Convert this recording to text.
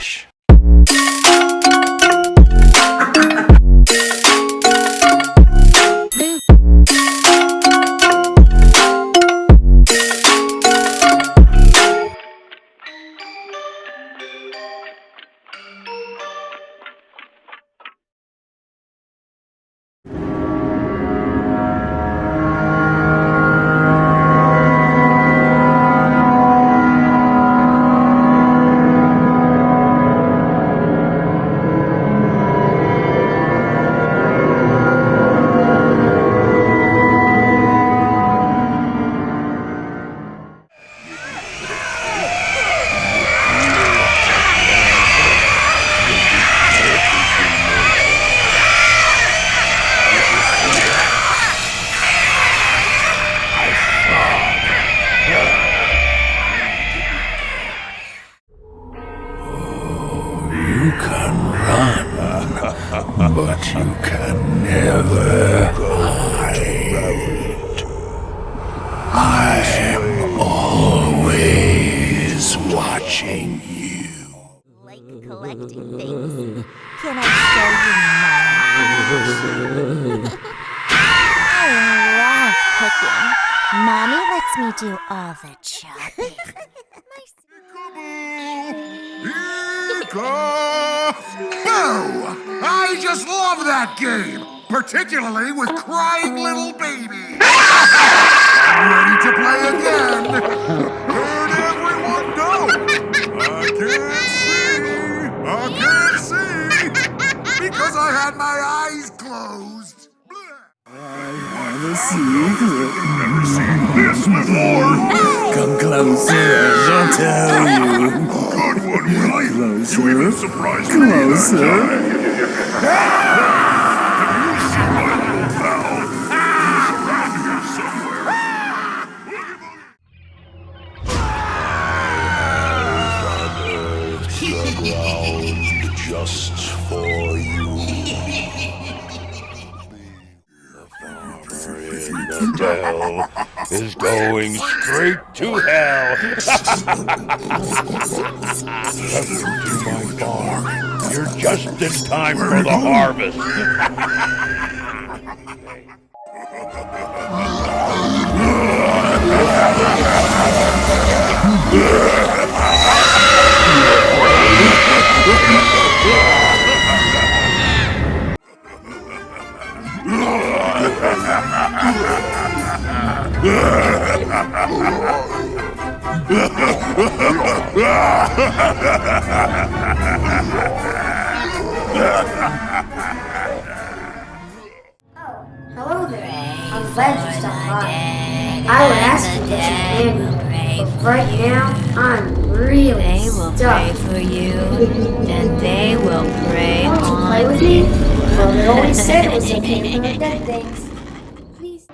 Relaxa. But you can never hide. I'm always watching you. like collecting things. Can I show you mine? I love cooking. Mommy lets me do all the chopping. Boo! I just love that game, particularly with crying little babies. I'm ready to play again. Where'd everyone go? I can't see. I can't see because I had my eyes closed. The secret. Never seen this before. Come closer, I'll tell you. Good one, Willie. Closer. You even surprised me that time. Just for you. Is going straight to hell. To my farm. You're just in time for the harvest. Oh, hello there. I'm glad you stopped by. I would ask you to get your hand, but right now I'm really They will stuck. pray for you, and they will pray Want to on play with me? Well, they always said it was okay to collect dead things. Please.